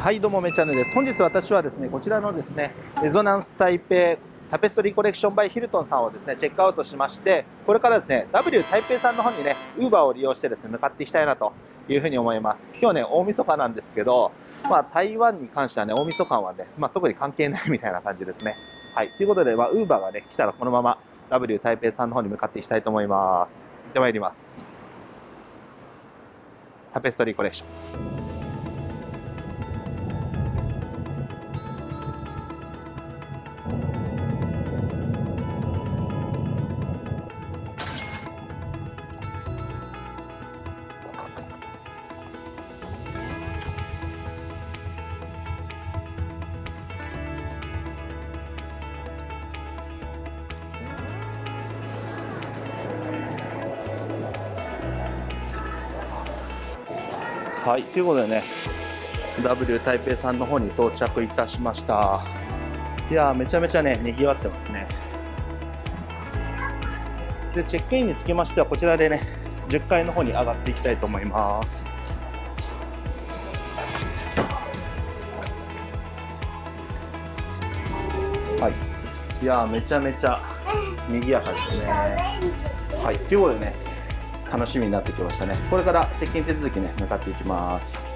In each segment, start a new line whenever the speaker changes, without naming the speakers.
はいどうもめちゃぬです。本日私はですねこちらのですねレゾナンス台北タペストリーコレクションバイヒルトンさんをですねチェックアウトしましてこれからですね W 台北さんの方にねウーバーを利用してですね向かっていきたいなというふに思います。今日ね大晦日なんですけどまあ台湾に関してはね大晦日はねまあ特に関係ないみたいな感じですね。はいということでまあウーバーがね来たらこのまま W 台北さんの方に向かっていきたいと思います。行ってまいります。タペストリーコレクション。はい、ということでね、W 台北さんの方に到着いたしました。いやめちゃめちゃね、賑わってますね。で、チェックインにつきましては、こちらでね、10階の方に上がっていきたいと思います。はい。いやめちゃめちゃ賑やかですね。はい、ということでね、楽しみになってきましたね。これからチェックイン手続きね向かっていきます。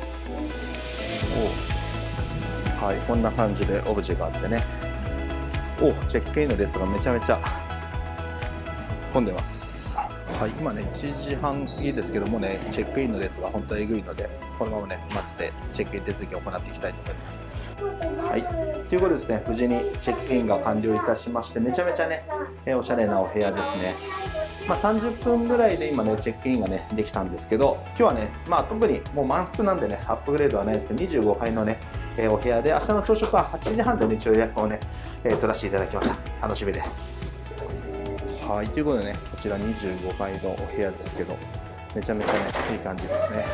おはいこんな感じでオブジェがあってね。おチェックインの列がめちゃめちゃ混んでます。はい今ね1時半過ぎですけどもねチェックインの列が本当にえぐいのでこのままね待っててチェックイン手続きを行っていきたいと思います。はいということですね無事にチェックインが完了いたしましてめちゃめちゃねおしゃれなお部屋ですね。まあ、30分ぐらいで今ねチェックインがねできたんですけど今日はねまあ特にもう満室なんでねアップグレードはないですけど25階のね、えー、お部屋で明日の朝食は8時半で、ね、一応予約をね、えー、取らせていただきました。楽しみです。はいということでねこちら25階のお部屋ですけどめちゃめちゃねいい感じですね。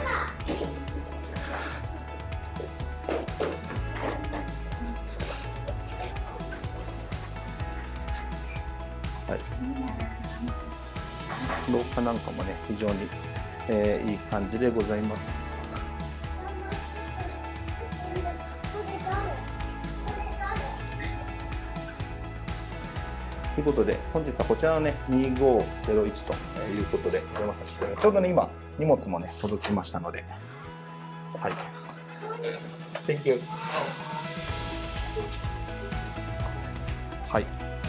はい。廊下なんかもね非常に、えー、いい感じでございます。ということで本日はこちらのね2501ということでございますちょうどね今荷物もね届きましたので。はい。Thank you. はい。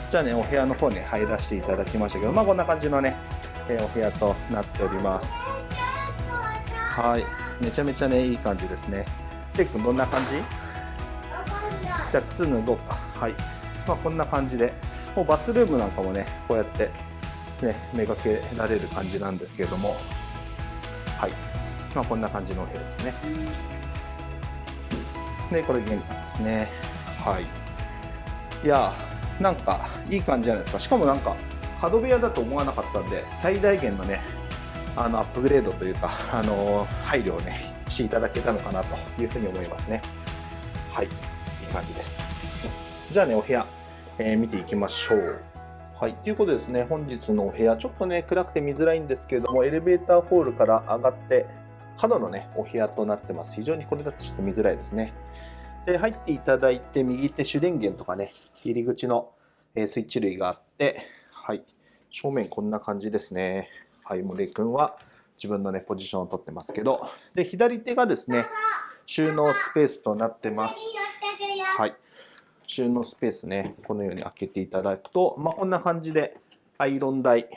じゃあねお部屋の方に入らせていただきましたけどまあこんな感じのねお部屋となっております。はい。めちゃめちゃねいい感じですね。ケイ君どんな感じ？じゃあ靴脱ごうか。はい。まあこんな感じで。もうバスルームなんかもねこうやってねめがけられる感じなんですけれども。はい。まあこんな感じのお部屋ですね。でこれ玄関ですね。はい。いやなんかいい感じじゃないですか。しかもなんか角部屋だと思わなかったんで最大限のねあのアップグレードというか あの配慮をねしていただけたのかなというふうに思いますね。はい。いい感じです。じゃあねお部屋、えー、見ていきましょう。はい、ということですね、本日のお部屋、ちょっとね、暗くて見づらいんですけれども、エレベーターホールから上がって、角のね、お部屋となってます。非常にこれだとちょっと見づらいですね。で、入っていただいて、右手主電源とかね、入り口のスイッチ類があって、はい。正面こんな感じですね。はい。森君は自分のね、ポジションを取ってますけど。で、左手がですね、収納スペースとなってます。はい。収納スペースね、このように開けていただくと、まあ、こんな感じでアイロン台、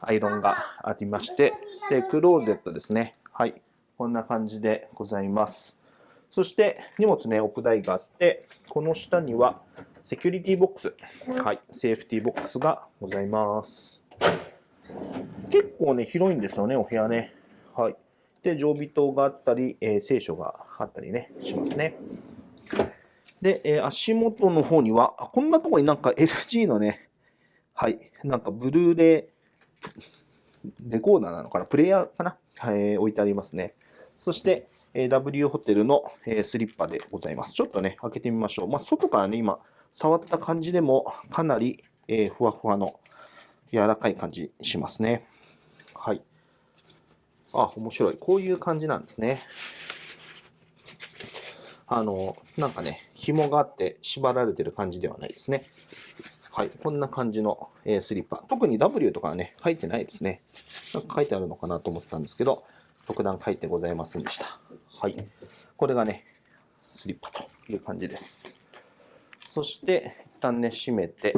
アイロンがありまして、で、クローゼットですね。はい。こんな感じでございます。そして荷物ね、置く台があって、この下にはセキュリティボックス、はい、セーフティーボックスがございます。結構ね、広いんですよね、お部屋ね。はい。で、常備灯があったり、えー、聖書があったりね、しますね。で、えー、足元の方には、こんなとこになんか LG のね、はい、なんかブルーレイ、レコーダーなのかなプレイヤーかな、はい、置いてありますね。そして、えー、W ホテルの、えー、スリッパでございます。ちょっとね、開けてみましょう。まあ、外からね、今、触った感じでもかなり、えー、ふわふわの柔らかい感じしますね。はい。あ、面白い。こういう感じなんですね。あの、なんかね、紐があって縛られてる感じではないですね。はい、こんな感じの、えー、スリッパ。特に W とかはね、書いてないですね。なんか書いてあるのかなと思ったんですけど、特段書いてございませんでした。はい。これがね、スリッパという感じです。そして、一旦ね、閉めて、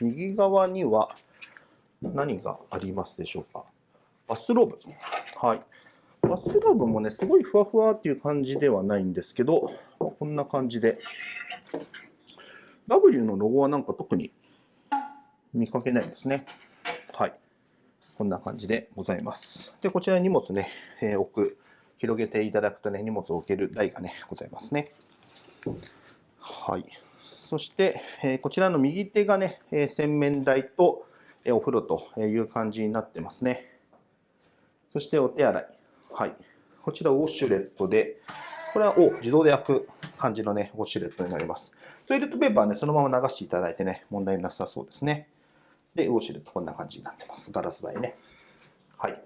右側には何がありますでしょうか？バスローブ。はい。バスローブもね、すごいふわふわっていう感じではないんですけど、こんな感じで。W のロゴはなんか特に見かけないですね。はい。こんな感じでございます。で、こちらに荷物ね、えー、置く、広げていただくとね、荷物を置ける台がね、ございますね。はい。そして、え、こちらの右手がね、え、洗面台と、えお風呂という感じになってますね。そしてお手洗い。はい。こちらウォシュレットで、これはお自動で焼く感じのね、ウォシュレットになります。トイレットペーパーね、そのまま流していただいてね、問題なさそうですね。で、ウォシュレットこんな感じになってます。ガラス台ね。はい。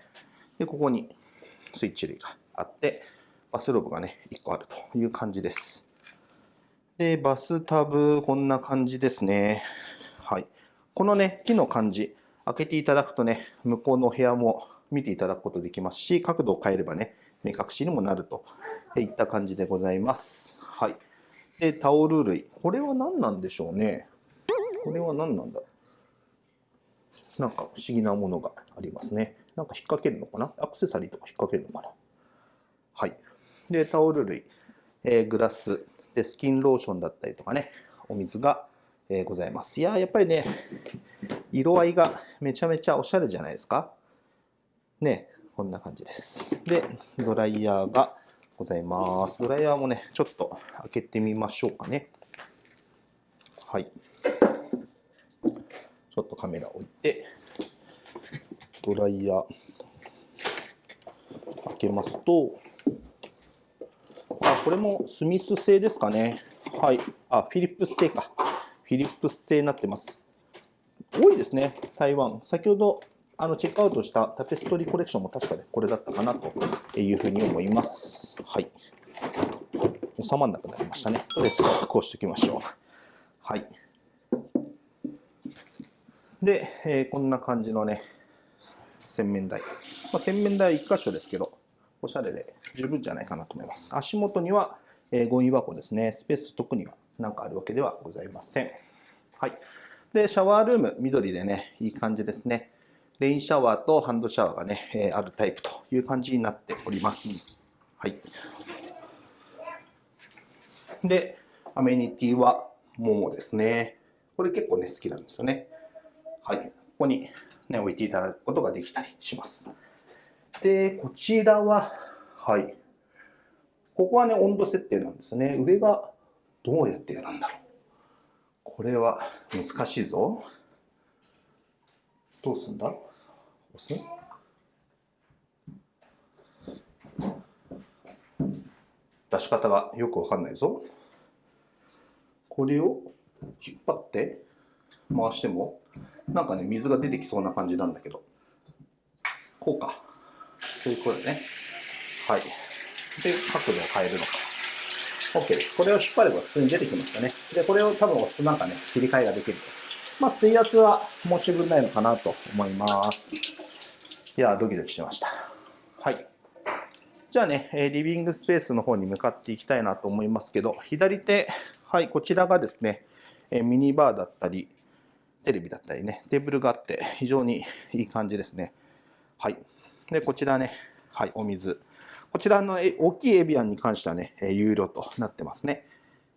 で、ここにスイッチ類があって、バスローブがね、1個あるという感じです。で、バスタブ、こんな感じですね。はい。このね、木の感じ、開けていただくとね、向こうの部屋も見ていただくことできますし、角度を変えればね、目隠しにもなるといった感じでございます。はい。で、タオル類。これは何なんでしょうね。これは何なんだ？なんか不思議なものがありますね。なんか引っ掛けるのかな？アクセサリーとか引っ掛けるのかな？はい。で、タオル類、えー、グラス、で、スキンローションだったりとかね、お水が、え、ございます。いややっぱりね、色合いがめちゃめちゃおしゃれじゃないですかね、こんな感じです。で、ドライヤーがございます。ドライヤーもね、ちょっと開けてみましょうかね。はい。ちょっとカメラ置いて、ドライヤー開けますと、あ、これもスミス製ですかね。はい。あ、フィリップス製か。フィリップス製になってます。多いですね、台湾。先ほどあのチェックアウトしたタペストリーコレクションも確かね、これだったかなというふうに思います。はい。収まんなくなりましたね。とりあえずこうしておきましょう。はい。で、えー、こんな感じのね、洗面台。まあ、洗面台1箇所ですけど、おしゃれで十分じゃないかなと思います。足元には、えー、ゴミ箱ですね。スペース特には何かあるわけではございません。はい。で、シャワールーム、緑でね、いい感じですね。レインシャワーとハンドシャワーがね、えー、あるタイプという感じになっております。はい。で、アメニティは桃ですね。これ結構ね、好きなんですよね。はい。ここにね、置いていただくことができたりします。で、こちらは、はい。ここはね、温度設定なんですね。上がどうやってやるんだろう。これは難しいぞ。どうすんだ？押す？出し方がよくわかんないぞ。これを引っ張って回してもなんかね水が出てきそうな感じなんだけどこうかそういうことでねはいで角度を変えるのか OK ですこれを引っ張れば普通に出てきましたねでこれを多分押すとなんかね切り替えができるとまあ水圧は申し分ないのかなと思いますいや、ドキドキしました。はい。じゃあね、リビングスペースの方に向かっていきたいなと思いますけど、左手、はい、こちらがですね、ミニバーだったり、テレビだったりね、テーブルがあって、非常にいい感じですね。はい。で、こちらね、はい、お水。こちらの大きいエビアンに関してはね、有料となってますね。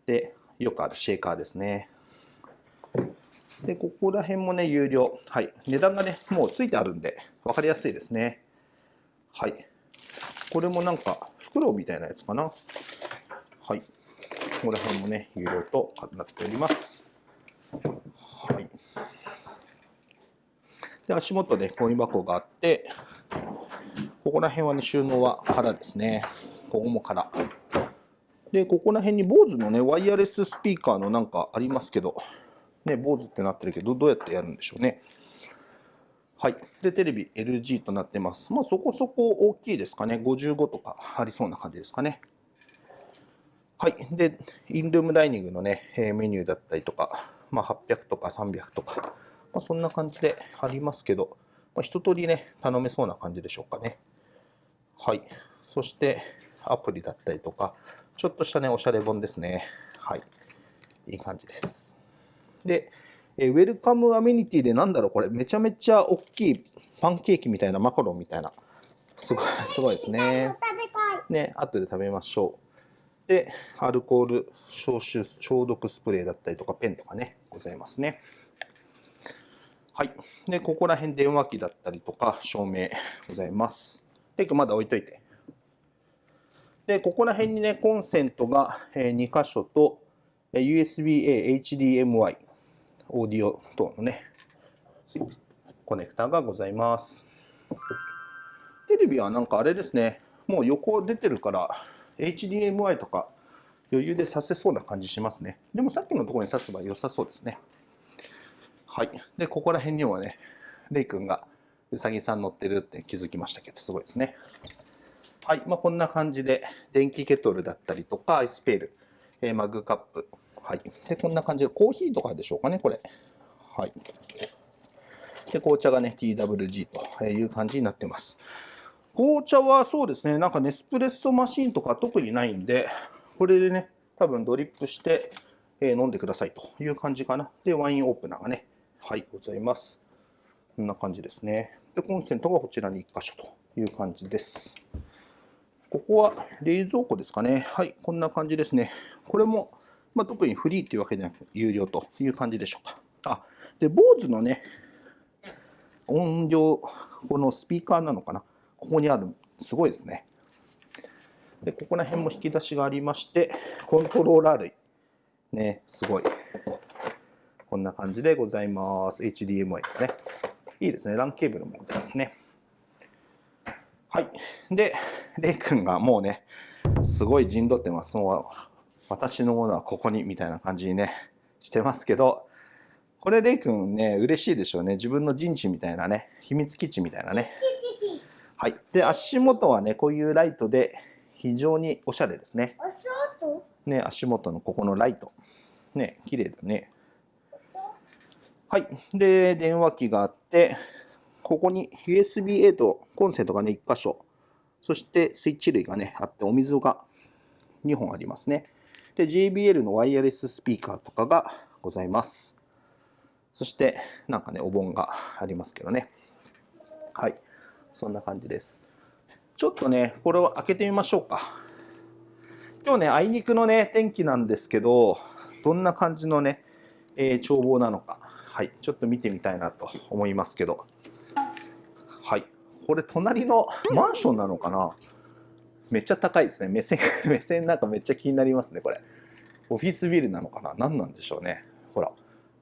で、よくあるシェーカーですね。で、ここら辺もね、有料。はい。値段がね、もうついてあるんで、分かりやすいですね。はい。これもなんか、袋みたいなやつかな。はい。ここら辺もね、有料となっております。はい。で、足元でゴミ箱があって、ここら辺はね、収納は空ですね。ここも空。で、ここら辺に BOSE のね、ワイヤレススピーカーのなんかありますけど、ね、坊主ってなってるけど、どうやってやるんでしょうね。はい。で、テレビ LG となってます。まあ、そこそこ大きいですかね。55とかありそうな感じですかね。はい。で、インルームダイニングのね、メニューだったりとか、まあ、800とか300とか、まあ、そんな感じでありますけど、まあ、一通りね、頼めそうな感じでしょうかね。はい。そして、アプリだったりとか、ちょっとしたね、おしゃれ本ですね。はい。いい感じです。で、えウェルカムアメニティでなんだろう、これ、めちゃめちゃ大きいパンケーキみたいなマカロンみたいな。すごい、すごいですね。ね、後で食べましょう。で、アルコール消臭、消毒スプレーだったりとか、ペンとかね、ございますね。はい。で、ここら辺電話機だったりとか、照明ございます。テイクまだ置いといて。で、ここら辺にね、コンセントが2箇所と、USB-A、HDMI、オーディオ等のね、コネクタがございます。テレビはなんかあれですね、もう横出てるから、HDMI とか余裕でさせそうな感じしますね。でもさっきのところに挿せば良さそうですね。はい。で、ここら辺にもね、レイ君がうさぎさん乗ってるって気づきましたけど、すごいですね。はい。まあ、こんな感じで、電気ケトルだったりとか、アイスペール、えー、マグカップ。はい。で、こんな感じで、コーヒーとかでしょうかね、これ。はい。で、紅茶がね、TWG という感じになってます。紅茶はそうですね、なんかネスプレッソマシンとか特にないんで、これでね、多分ドリップして、え飲んでくださいという感じかな。で、ワインオープナーがね、はい、ございます。こんな感じですね。で、コンセントがこちらに1箇所という感じです。ここは冷蔵庫ですかね。はい、こんな感じですね。これも、まあ、特にフリーというわけではなく、有料という感じでしょうか。あ、で、BOSE のね、音量、このスピーカーなのかな。ここにある、すごいですね。で、ここら辺も引き出しがありまして、コントローラー類。ね、すごい。こんな感じでございます。HDMI ですね。いいですね。LAN ケーブルもございますね。はい。で、レイ君がもうね、すごい陣取ってます。もう私のものはここにみたいな感じにね、してますけど、これレイ君ね、嬉しいでしょうね。自分の陣地みたいなね、秘密基地みたいなね。はい。で、足元はね、こういうライトで非常におしゃれですね。足元ね、足元のここのライト。ね、綺麗だね。はい。で、電話機があって、ここに USB-A とコンセントがね、1箇所。そしてスイッチ類がね、あって、お水が2本ありますね。で、JBL のワイヤレススピーカーとかがございます。そして、なんかね、お盆がありますけどね。はい。そんな感じです。ちょっとね、これを開けてみましょうか。今日ね、あいにくのね、天気なんですけど、どんな感じのね、えー、眺望なのか、はい、ちょっと見てみたいなと思いますけど、はい、これ隣のマンションなのかな？めっちゃ高いですね。目線、目線なんかめっちゃ気になりますね、これ。オフィスビルなのかな？何なんでしょうね。ほら、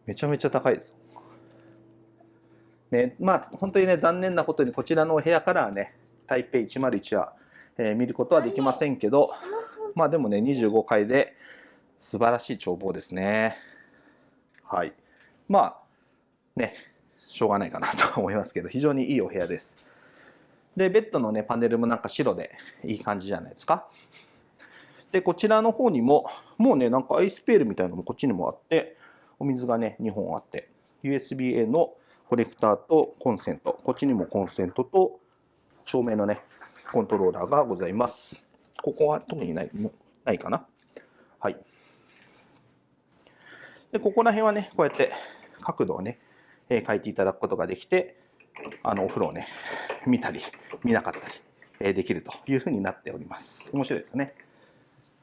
めちゃめちゃ高いです。ね、まあ、本当にね、残念なことにこちらのお部屋からはね、台北101は、えー、見ることはできませんけど、まあでもね、25階で素晴らしい眺望ですね。はい。まあ、ね、しょうがないかなと思いますけど、非常にいいお部屋です。で、ベッドのね、パネルもなんか白でいい感じじゃないですか。で、こちらの方にも、もうね、なんかアイスペールみたいなのもこっちにもあって、お水がね、2本あって、USB-A のコレクターとコンセント、こっちにもコンセントと照明のね、コントローラーがございます。ここは特にないないかな。はい。で、ここら辺はね、こうやって角度をね、えー、変えていただくことができて、あの、お風呂をね、見たり、見なかったり、え、できるというふうになっております。面白いですね。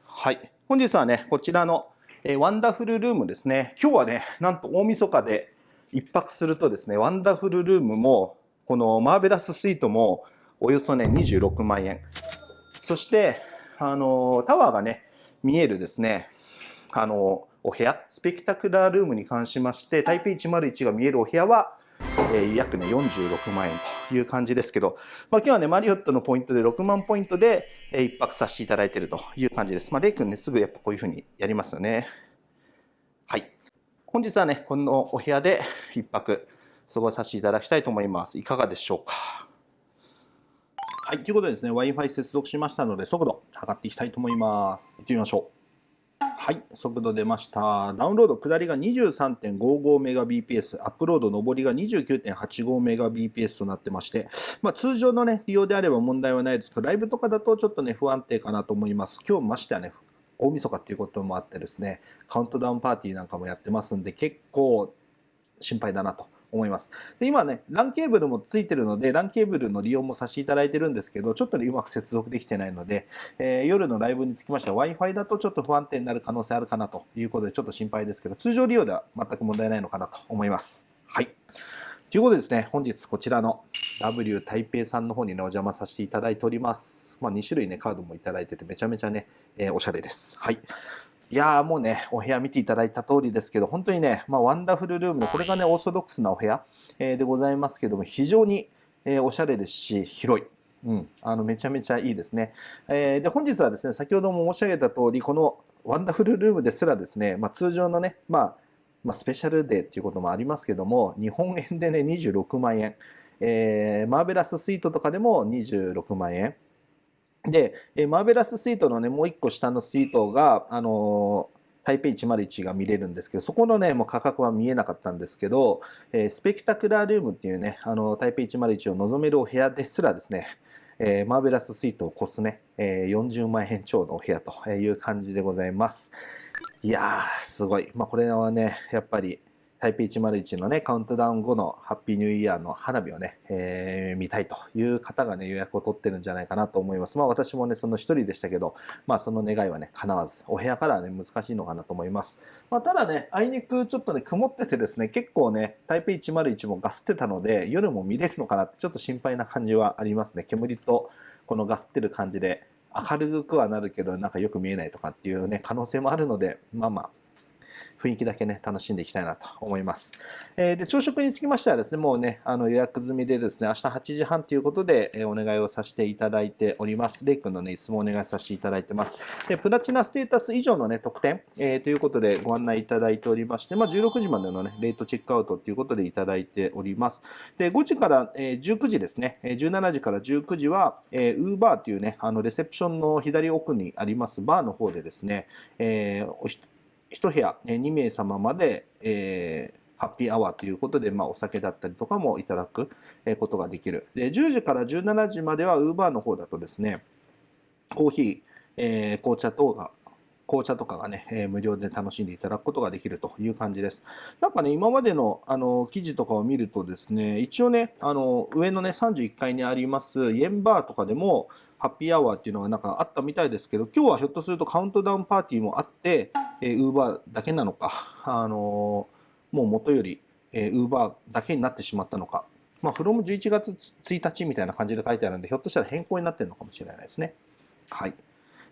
はい。本日はね、こちらの、え、ワンダフルルームですね。今日はね、なんと大晦日で、一泊するとですね、ワンダフルルームも、このマーベラススイートも、およそね、26万円。そして、あの、タワーがね、見えるですね、あの、お部屋、スペクタクラールームに関しまして、台北101が見えるお部屋は、えー、約ね、46万円という感じですけど、まあ、今日はね、マリオットのポイントで6万ポイントで、えー、一泊させていただいているという感じです。まあ、レイ君ね、すぐやっぱこういうふうにやりますよね。本日はね、このお部屋で一泊過ごさせていただきたいと思います。いかがでしょうか？はい、ということでですね、Wi-Fi 接続しましたので、速度測っていきたいと思います。行ってみましょう。はい、速度出ました。ダウンロード下りが 23.55Mbps、アップロード上りが 29.85Mbps となってまして、まあ、通常のね、利用であれば問題はないですけど、ライブとかだとちょっとね、不安定かなと思います。今日ましてはね、大晦日っていうこともあってですね、カウントダウンパーティーなんかもやってますんで、結構心配だなと。思います。で今ね、LAN ケーブルもついてるので、LAN ケーブルの利用もさせていただいてるんですけど、ちょっとね、うまく接続できてないので、えー、夜のライブにつきましては Wi-Fi だとちょっと不安定になる可能性あるかなということで、ちょっと心配ですけど、通常利用では全く問題ないのかなと思います。はい。ということでですね、本日こちらの W 台北さんの方にね、お邪魔させていただいております。まあ、2種類ね、カードもいただいてて、めちゃめちゃね、えー、おしゃれです。はい。いやーもうね、お部屋見ていただいた通りですけど、本当にね、まあ、 Wonderful Room で、これがね、オーソドックスなお部屋、えー、でございますけども、非常に、えー、おしゃれですし、広い。うん、あのめちゃめちゃいいですね。えー、で本日はですね、先ほども申し上げた通り、この Wonderful Room ですらですね、まあ、通常のね、まあ、まあ、スペシャルデーっていうこともありますけども、日本円でね、26万円。えー、 Marvelous Suite とかでも26万円。で、えマーベラススイートのね、もう一個下のスイートが、あのー、台北101が見れるんですけど、そこのね、もう価格は見えなかったんですけど、えー、スペクタクラールームっていうね、あの、台北101を望めるお部屋ですらですね、えー、マーベラススイートを越すね、えー、40万円超のお部屋という感じでございます。いやー、すごい。まあ、これはね、やっぱり、台北101のね、カウントダウン後のハッピーニューイヤーの花火をね、えー、見たいという方がね、予約を取ってるんじゃないかなと思います。まあ私もね、その一人でしたけど、まあその願いはね、叶わず、お部屋からはね、難しいのかなと思います。まあただね、あいにくちょっとね、曇っててですね、結構ね、台北101もガスってたので、夜も見れるのかなってちょっと心配な感じはありますね。煙とこのガスってる感じで、明るくはなるけど、なんかよく見えないとかっていうね、可能性もあるので、まあまあ、雰囲気だけね、楽しんでいきたいなと思います。えー、で、朝食につきましてはですね、もうね、あの予約済みでですね、明日8時半ということで、え、お願いをさせていただいております。レイ君のね、質問お願いさせていただいてます。で、プラチナステータス以上のね、特典、えー、ということでご案内いただいておりまして、まあ、16時までのね、レートチェックアウトということでいただいております。で、5時から、え、19時ですね、17時から19時は、えー、ウーバーというね、あの、レセプションの左奥にありますバーの方でですね、えー、1部屋2名様まで、えー、ハッピーアワーということで、まあ、お酒だったりとかもいただくことができる。で、10時から17時までは、ウーバーの方だとですね、コーヒー、えー、紅茶等が紅茶とかがね、えー、無料で楽しんでいただくことができるという感じです。なんかね、今までのあの記事とかを見るとですね、一応ね、あの上のね、31階にありますイエンバーとかでも、ハッピーアワーっていうのがなんかあったみたいですけど、今日はひょっとするとカウントダウンパーティーもあって、えー、ウーバーだけなのか、あのー、もう元より、えー、ウーバーだけになってしまったのか、まあ、フロム11月1日みたいな感じで書いてあるんで、ひょっとしたら変更になってるのかもしれないですね。はい。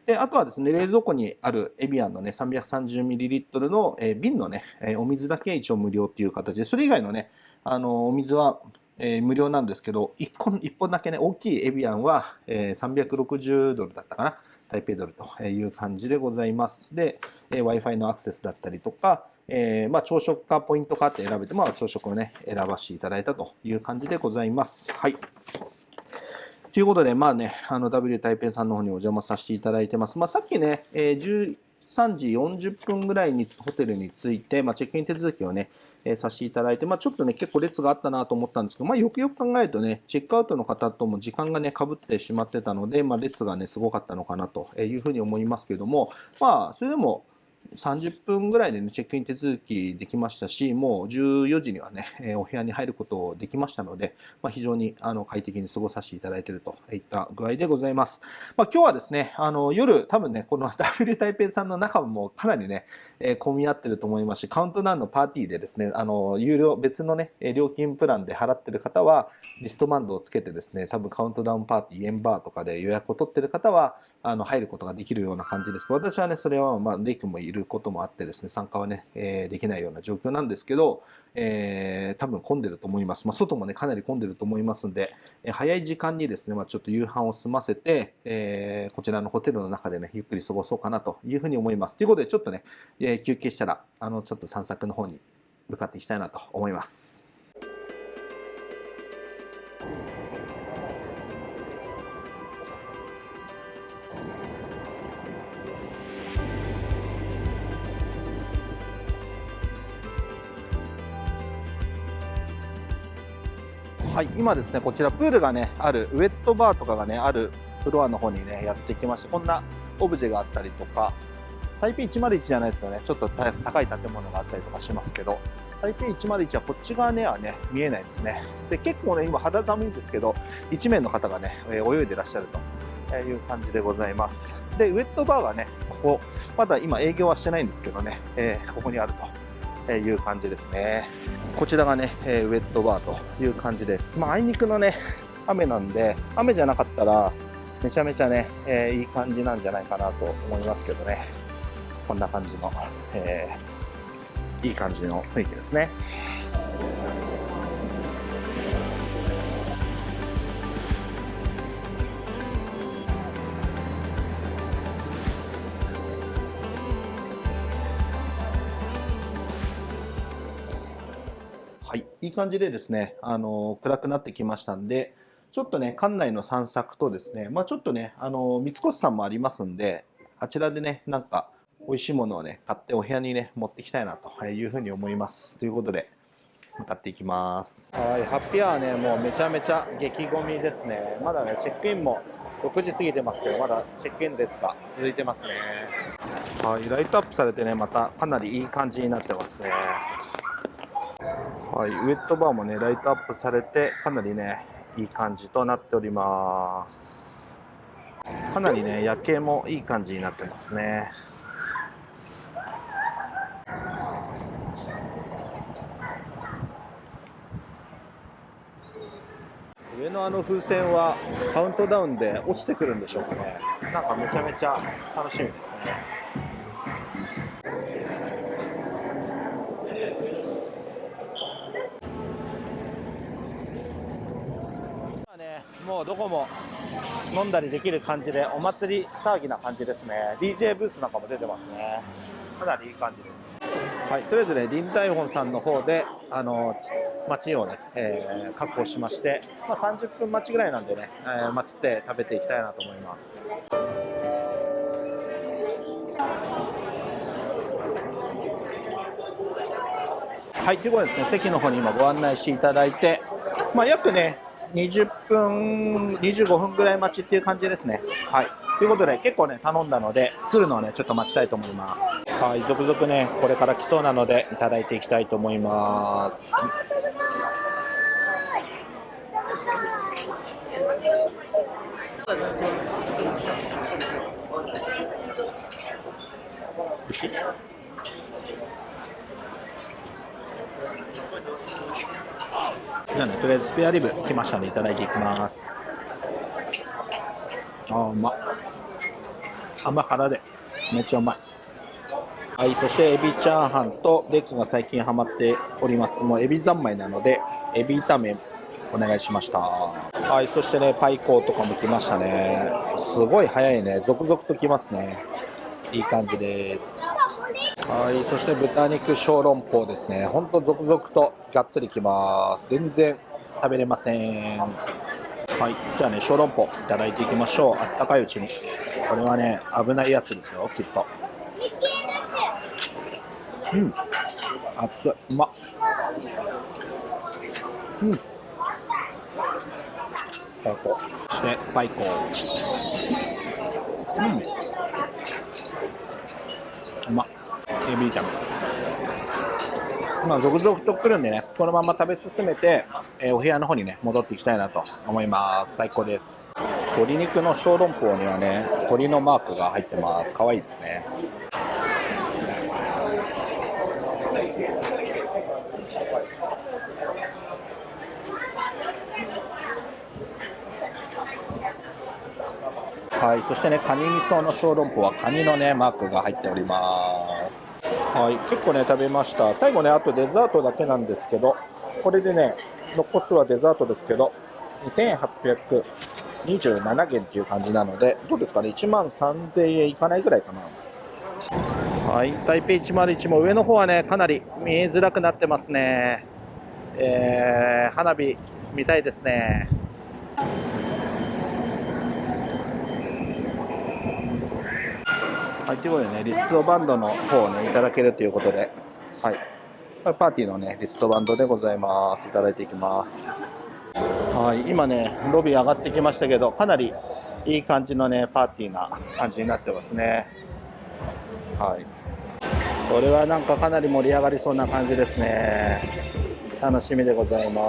で、あとはですね、冷蔵庫にあるエビアンのね、330ml の、えー、瓶のね、えー、お水だけ一応無料っていう形で、それ以外のね、あの、お水は、えー、無料なんですけど、1本 ,1 本だけね、大きいエビアンは、え、360ドルだったかな。台北ドルという感じでございます。で、え、Wi-Fi のアクセスだったりとか、えー、まあ、朝食かポイントかって選べて、まあ、朝食をね、選ばせていただいたという感じでございます。はい。ということで、まあね、あの W 台北さんの方にお邪魔させていただいてます。まあ、さっきね、えー、13時40分ぐらいにホテルに着いて、まあ、チェックイン手続きをね、えー、させていただいて、まあ、ちょっとね、結構列があったなと思ったんですけど、まあ、よくよく考えるとね、チェックアウトの方とも時間がね、かぶってしまってたので、まあ、列がね、すごかったのかなというふうに思いますけども、まあ、それでも、30分ぐらいで、ね、チェックイン手続きできましたし、もう14時にはね、お部屋に入ることできましたので、まあ、非常にあの快適に過ごさせていただいているといった具合でございます。まあ、今日はですね、あの夜、多分ね、この W 台北さんの中もかなりね、えー、混み合ってると思いますし、カウントダウンのパーティーでですね、あの有料、別のね、料金プランで払ってる方は、リストバンドをつけてですね、多分カウントダウンパーティー、エンバーとかで予約を取ってる方は、あの入ることができるような感じです。私はね、それは、まあ、レイ君もいることもあってですね、参加はね、えー、できないような状況なんですけど、えー、多分混んでると思います。まあ、外もね、かなり混んでると思いますんで、えー、早い時間にですね、まあ、ちょっと夕飯を済ませて、えー、こちらのホテルの中でね、ゆっくり過ごそうかなというふうに思います。ということで、ちょっとね、え、休憩したら、あの、ちょっと散策の方に向かっていきたいなと思います。はい今ですねこちらプールがねあるウェットバーとかがねあるフロアの方にねやってきましてこんなオブジェがあったりとか台北101じゃないですけどねちょっと高い建物があったりとかしますけど台北101はこっち側にはね見えないですね。で結構ね今肌寒いんですけど1名の方がね泳いでらっしゃるという感じでございます。でウェットバーがねここまだ今営業はしてないんですけどね、えー、ここにあるという感じですね。こちらがね、えウェットバーという感じです。まああいにくのね 雨なんで雨じゃなかったらめちゃめちゃね、えー、いい感じなんじゃないかなと思いますけどね。こんな感じの、えー、いい感じの雰囲気ですね。い、いい感じでですね、あの暗くなってきましたんで、ちょっとね、館内の散策とですね、まあちょっとね、あの、三越さんもありますんで、あちらでね、なんか、美味しいものをね、買ってお部屋にね、持ってきたいなというふうに思います。ということで、向かっていきます。はい、ハッピーアワーね、もうめちゃめちゃ激ゴミですね。まだね、チェックインも6時過ぎてますけど、まだチェックイン列が続いてますね。はい、ライトアップされてね、またかなりいい感じになってますね。はい、ウェットバーもね、ライトアップされて、かなりね、いい感じとなっております。かなりね夜景もいい感じになってますね。上のあの風船はカウントダウンで落ちてくるんでしょうかね。なんかめちゃめちゃ楽しみですね。もどこも飲んだりできる感じでお祭り騒ぎな感じですね。DJ ブースなんかも出てますね。かなりいい感じです。はいとりあえずね臨海本さんの方であの街をね、えー、確保しまして、まあ、30分待ちぐらいなんでね、えー、待ちって食べていきたいなと思います。はい、ということでですね、席の方に今ご案内していただいて、まあ、約ね、20分、25分ぐらい待ちっていう感じですね。はい。ということで、結構ね、頼んだので、来るのをね、ちょっと待ちたいと思います。はい、続々ね、これから来そうなので、いただいていきたいと思います。すゃあね、とりあえずスペアリブ来ましたんでいただいていきます。あー、うま甘辛で、めっちゃうまい。はい、そしてエビチャーハンとレックが最近ハマっております。もうエビ三昧なので、エビ炒めお願いしました。はい、そしてね、パイコーとかも来ましたね。すごい早いね。続々と来ますね。いい感じです。はい、そして豚肉小籠包ですね。ほんと続々とがっつりきます。全然食べれません。はい、じゃあね、小籠包いただいていきましょう。あったかいうちに。これはね、危ないやつですよ、きっと。うん、熱い、うまっ。うん。そして、パイコ。うん。うまっ。エビ炒めまあ続々と来るんでねこのまま食べ進めて、えー、お部屋の方にね戻っていきたいなと思います。最高です。鶏肉の小籠包にはね鶏のマークが入ってます。可愛いですね。はい、そしてね、カニ味噌の小籠包はカニのね、マークが入っております。はい、結構ね、食べました。最後ね、あとデザートだけなんですけど、これでね、残すはデザートですけど、2827元っていう感じなので、どうですかね、1万3000円いかないぐらいかな。はい、台北101も上の方はね、かなり見えづらくなってますね。えー、花火見たいですね。はい、ということでね、リストバンドの方をね、いただけるということで、はい。パーティーのね、リストバンドでございます。いただいていきます。はい今ねロビー上がってきましたけどかなりいい感じのねパーティーな感じになってますねはいこれはなんかかなり盛り上がりそうな感じですね楽しみでございま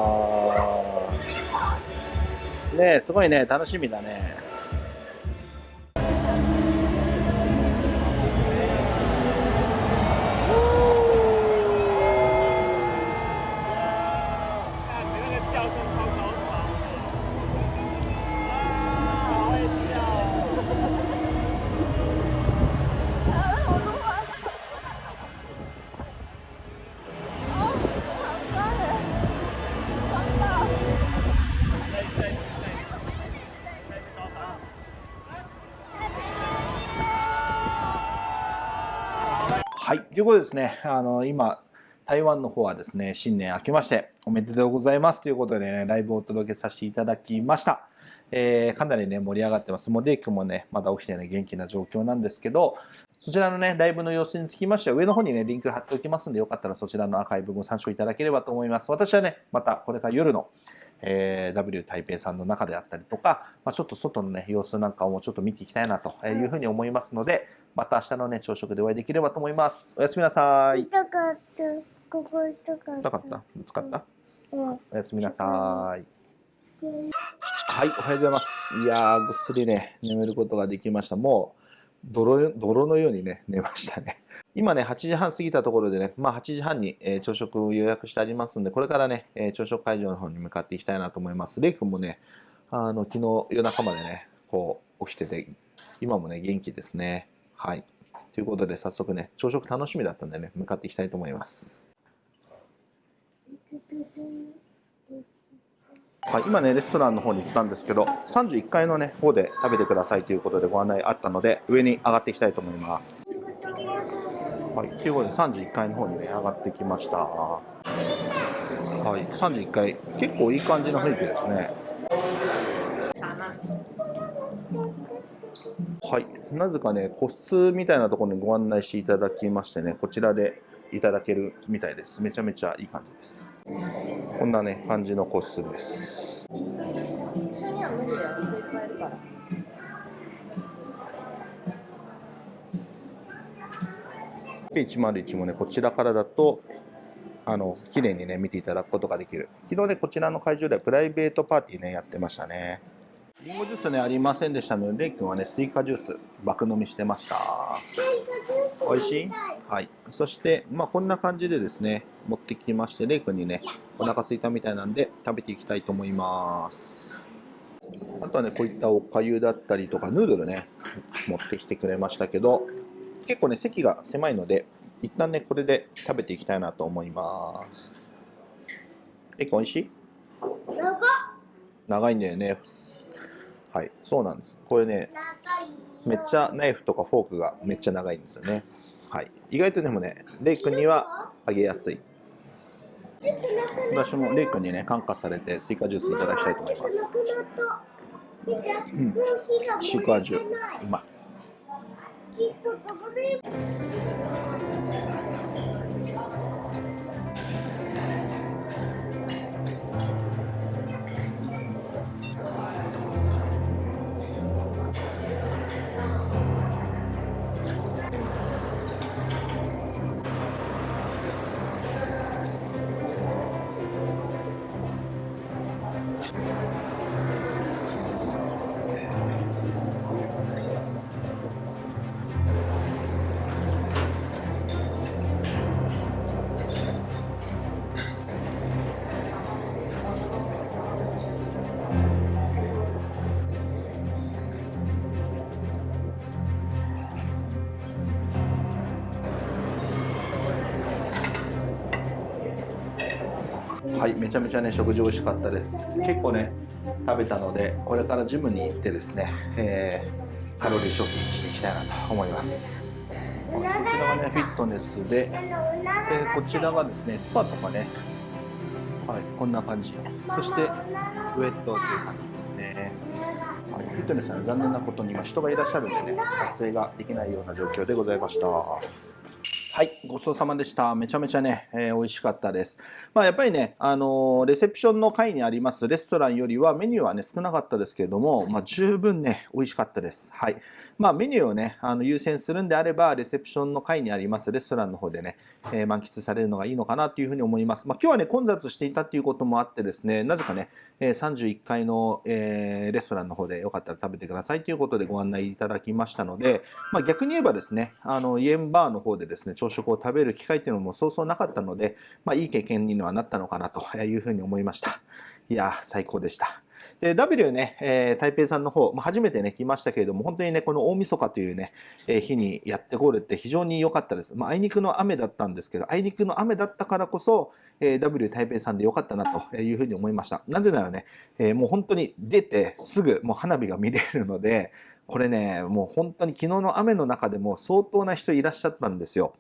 すねすごいね楽しみだねということでですね、あの今、台湾の方はですね、新年明けましておめでとうございますということでね、ライブをお届けさせていただきました。えー、かなりね、盛り上がってます。もうレイ君もね、まだ起きてね、元気な状況なんですけど、そちらのね、ライブの様子につきましては、上の方にね、リンク貼っておきますんで、よかったらそちらのアーカイブご参照いただければと思います。私はね、またこれから夜の、えー、W 台北さんの中であったりとか、まあ、ちょっと外のね、様子なんかをもうちょっと見ていきたいなというふうに思いますので、また明日のね、朝食でお会いできればと思います。おやすみなさい。
痛かった。ここ痛かった。
痛かった？ぶつかった、
うん、
おやすみなさい。はい、おはようございます。いやー、ぐっすりね、眠ることができました。もう、泥泥のようにね、寝ましたね。今ね、8時半過ぎたところでね、まあ8時半に、えー、朝食を予約してありますんで、これからね、えー、朝食会場の方に向かっていきたいなと思います。レイ君もね、あの、昨日夜中までね、こう、起きてて、今もね、元気ですね。はい。ということで、早速ね、朝食楽しみだったんでね、向かっていきたいと思います。はい、今ね、レストランの方に行ったんですけど、31階のね、方で食べてくださいということでご案内あったので、上に上がっていきたいと思います。はい、ということで31階の方にね、上がってきました。はい、31階、結構いい感じの雰囲気ですね。はい、なぜかね、個室みたいなところにご案内していただきましてね、こちらでいただけるみたいです。めちゃめちゃいい感じです。こんなね、感じの個室です。101もね、こちらからだと、あの、綺麗にね、見ていただくことができる。昨日ね、こちらの会場ではプライベートパーティーね、やってましたね。リンゴジュースねありませんでしたのでレイ君はねスイカジュース爆飲みしてました。美味しい？はい。そしてまあこんな感じでですね持ってきましてレイ君にねお腹すいたみたいなんで食べていきたいと思います。あとはねこういったおかゆだったりとかヌードルね持ってきてくれましたけど結構ね席が狭いので一旦ねこれで食べていきたいなと思います。レイ君美味しい？長いんだよねはい、そうなんです。これね、めっちゃナイフとかフォークがめっちゃ長いんですよね。はい、意外とでもね、レイ君にはあげやすい。私もレイ君にね、感化されてスイカジュースいただきたいと思います。うん、シーク味、うまい。いめちゃめちゃね食事美味しかったです。結構ね食べたのでこれからジムに行ってですね、えー、カロリー消費していきたいなと思います。こちらがねフィットネスででこちらがですねスパとかね。はいこんな感じ。そしてウェットっていう感じですね。はい、フィットネスは残念なことに今人がいらっしゃるんでね撮影ができないような状況でございました。はい、ごちそうさまでした。めちゃめちゃね、えー美味しかったです。まあ、やっぱりね、あのーレセプションの階にありますレストランよりはメニューはね、少なかったですけれども、まあ、十分ね、美味しかったです。はい。まあ、メニューをね、あの優先するんであれば、レセプションの階にありますレストランの方でね、えー満喫されるのがいいのかなというふうに思います。まあ、今日はね、混雑していたっていうこともあってですね、なぜかね、え31階の、えーレストランの方でよかったら食べてくださいということでご案内いただきましたので、まあ、逆に言えばですね、あのイエンバーの方でですね、朝食を食べる機会っていうのもそうそうなかったので、まあ、いい経験にはなったのかなと いうふうに思いました。いや、最高でした。で、W ね、えー台北さんの方、まあ、初めてね、来ましたけれども、本当にね、この大晦日というね、えー日にやってこれて非常に良かったです。まあ、あいにくの雨だったんですけど、あいにくの雨だったからこそ、えー W 台北さんで良かったなというふうに思いました。なぜならね、えーもう本当に出てすぐもう花火が見れるので、これね、もう本当に昨日の雨の中でも相当な人いらっしゃったんですよ。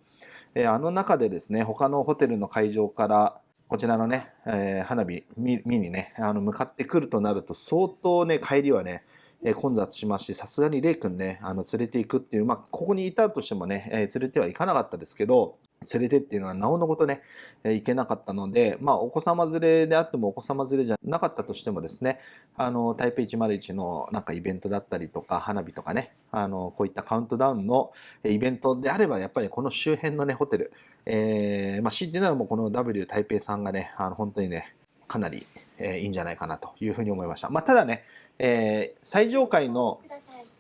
えーあの中でですね、他のホテルの会場からこちらのね、えー花火見にね、あの向かってくるとなると相当ね、帰りはね、えー混雑しますし、さすがにレイ君ね、あの連れていくっていう、まあ、ここにいたとしてもね、えー連れてはいかなかったですけど、連れてっていうのはなおのことね、え行けなかったので、まあ、お子様連れであってもお子様連れじゃなかったとしてもですね、あの、台北101のなんかイベントだったりとか、花火とかね、あの、こういったカウントダウンのイベントであれば、やっぱりこの周辺のね、ホテル、えーまあ、強いてならもうこの W 台北さんがね、あの、本当にね、かなり、えーいいんじゃないかなというふうに思いました。まあ、ただね、えー最上階の。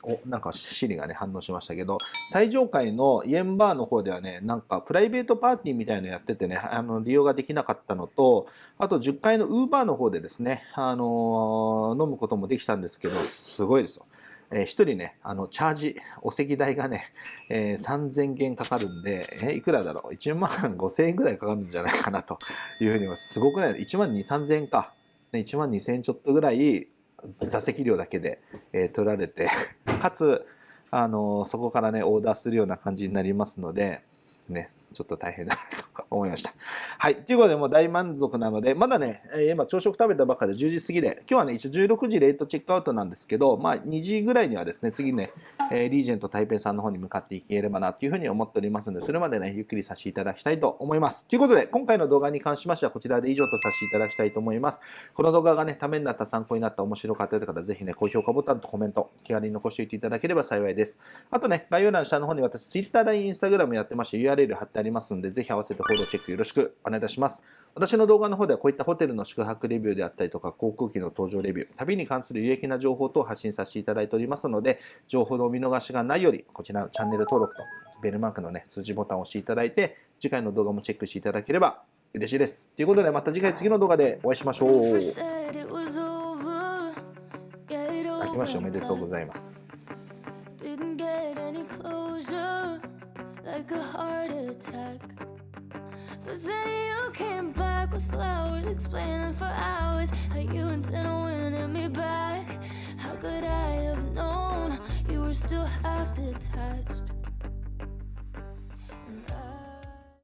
おなんかシリがね反応しましたけど最上階のイエンバーの方ではねなんかプライベートパーティーみたいのやっててねあの利用ができなかったのとあと10階のウーバーの方でですね、あのー飲むこともできたんですけどすごいですよ。えー、1人ねあのチャージお席代がね、えー3000元かかるんで、えーいくらだろう？1万5000円ぐらいかかるんじゃないかなというふうに思います。ごくない？1万2 3000円か。ね1万2000円ちょっとぐらい座席料だけで、えー取られて かつあのそこからねオーダーするような感じになりますのでねちょっと大変だなと思いました。はい。ということで、もう大満足なので、まだね、今朝食食べたばっかで10時過ぎで、今日はね、一応16時レートチェックアウトなんですけど、まあ2時ぐらいにはですね、次ね、えリージェント台北さんの方に向かっていければなというふうに思っておりますので、それまでね、ゆっくりさせていただきたいと思います。ということで、今回の動画に関しましては、こちらで以上とさせていただきたいと思います。この動画がね、ためになった、参考になった、面白かったという方、ぜひね、高評価ボタンとコメント、気軽に残しておいていただければ幸いです。あとね、概要欄下の方に私、Twitter、LINE、Instagram やってまして、URL 貼ってありますので、ぜひ合わせてフォローチェックよろしくお願いいたします。私の動画の方ではこういったホテルの宿泊レビューであったりとか、航空機の搭乗レビュー、旅に関する有益な情報等を発信させていただいておりますので、情報のお見逃しがないように、こちらのチャンネル登録とベルマークのね、通知ボタンを押していただいて、次回の動画もチェックしていただければ嬉しいです。ということで、また次回次の動画でお会いしましょう。明けましておめでとうご.ざいます。
like a heart attack. But then you came back with flowers, explaining for hours how you intend on winning me back. How could I have known you were still half detached?